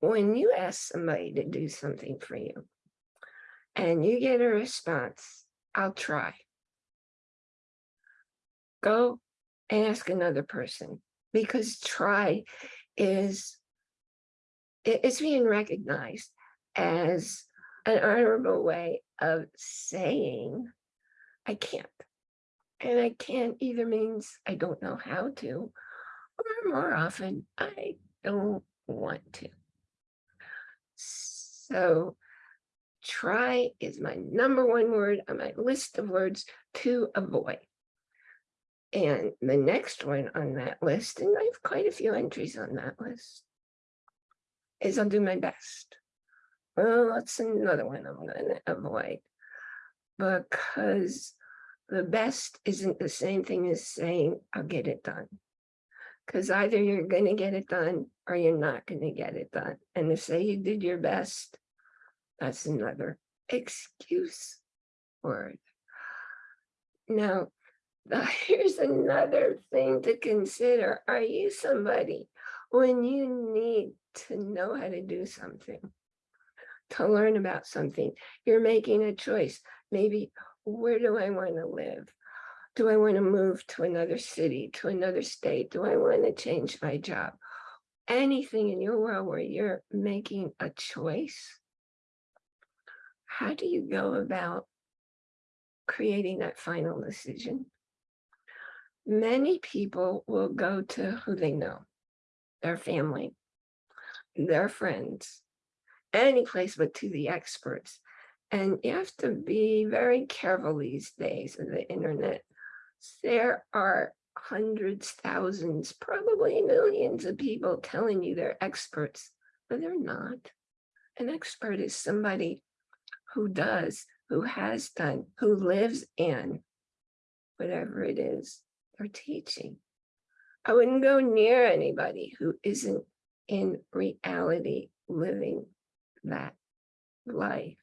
when you ask somebody to do something for you and you get a response, I'll try. Go and ask another person because try is it- it's being recognized as an honorable way of saying I can't. And I can't either means I don't know how to, or more often, I don't want to. So try is my number one word on my list of words to avoid. And the next one on that list, and I have quite a few entries on that list, is I'll do my best. Well, that's another one I'm gonna avoid. Because the best isn't the same thing as saying, I'll get it done. Because either you're gonna get it done or you're not gonna get it done. And to say you did your best, that's another excuse word. Now, here's another thing to consider. Are you somebody when you need to know how to do something? To learn about something, you're making a choice. Maybe, where do I want to live? Do I want to move to another city, to another state? Do I want to change my job? Anything in your world where you're making a choice. How do you go about creating that final decision? Many people will go to who they know, their family, their friends, any place but to the experts. And you have to be very careful these days of the internet. There are hundreds, thousands, probably millions of people telling you they're experts, but they're not. An expert is somebody who does, who has done, who lives in whatever it is they're teaching. I wouldn't go near anybody who isn't in reality living that life.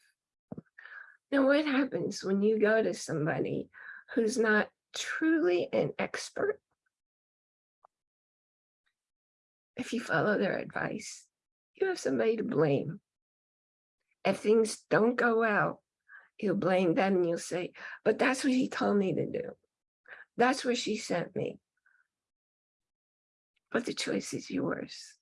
Now, what happens when you go to somebody who's not truly an expert? If you follow their advice, you have somebody to blame. If things don't go well, you'll blame them and you'll say, but that's what he told me to do. That's where she sent me. But the choice is yours.